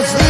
was